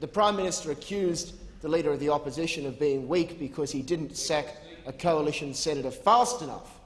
The Prime Minister accused the Leader of the Opposition of being weak because he didn't sack a coalition senator fast enough.